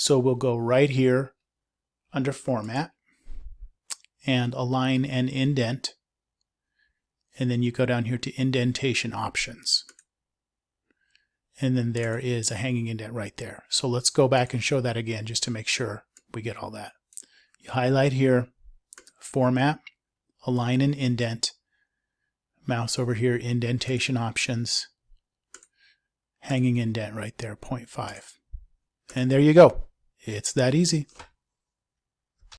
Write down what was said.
So we'll go right here under Format and Align and Indent. And then you go down here to Indentation Options. And then there is a hanging indent right there. So let's go back and show that again just to make sure we get all that. You highlight here, Format, Align and Indent, mouse over here, Indentation Options, hanging indent right there, 0.5. And there you go. It's that easy.